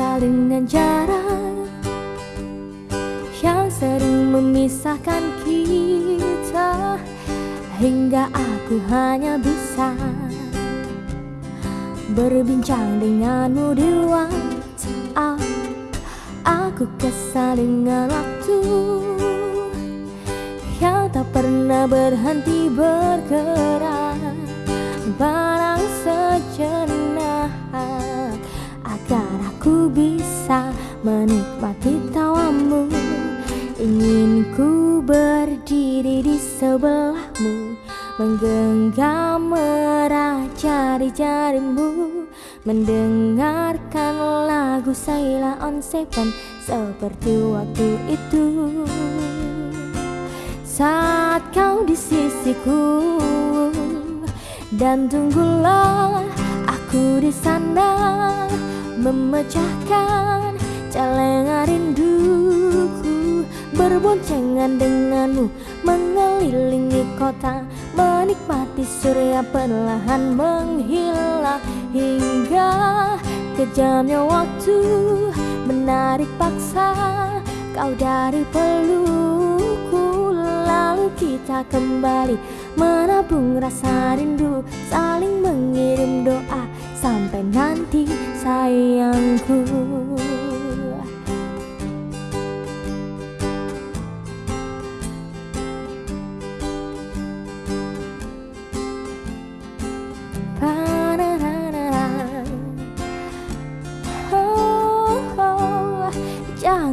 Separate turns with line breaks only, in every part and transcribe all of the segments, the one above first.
dengan jarak Yang sering memisahkan kita Hingga aku hanya bisa Berbincang denganmu di WhatsApp Aku kesal dengan waktu Yang tak pernah berhenti bergerak sebelahmu Menggenggam erat jari-jarimu Mendengarkan lagu Saila on Seven Seperti waktu itu. Saat kau di sisiku Dan tunggulah aku di sana Memecahkan celengan rinduku Berboncengan denganmu Mengelilingi kota Menikmati surya perlahan menghilang Hingga kejamnya waktu Menarik paksa. Kau dari pelukku Lalu kita kembali menabung rasa rindu Saling mengirim doa sampai nanti sayangku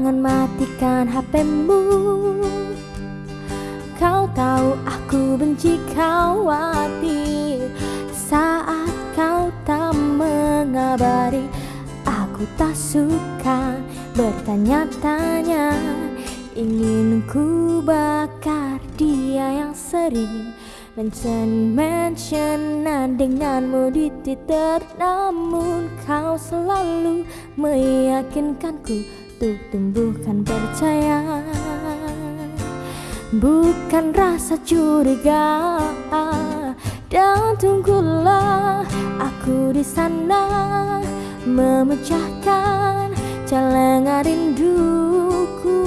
Jangan matikan HPmu Kau tahu aku benci khawatir Saat kau tak mengabari Aku tak suka bertanya-tanya. Ingin ku bakar dia yang sering Mention-mentionan denganmu di Twitter Namun kau selalu meyakinkanku untuk tumbuhkan percaya Bukan rasa curiga. Dan tunggulah aku di sana Memecahkan celengan rinduku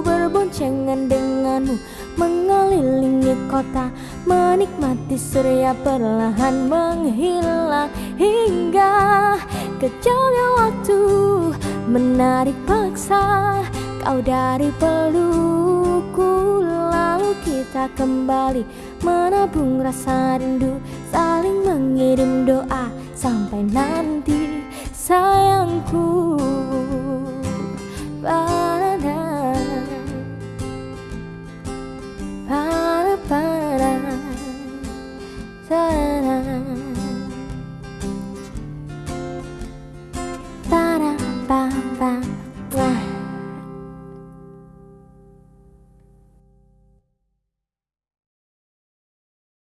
Berboncengan denganmu Mengelilingi kota Menikmati surya perlahan menghilang Hingga kejamnya waktu Menarik paksa kau dari pelukku Lalu kita kembali menabung rasa rindu Saling mengirim doa nanti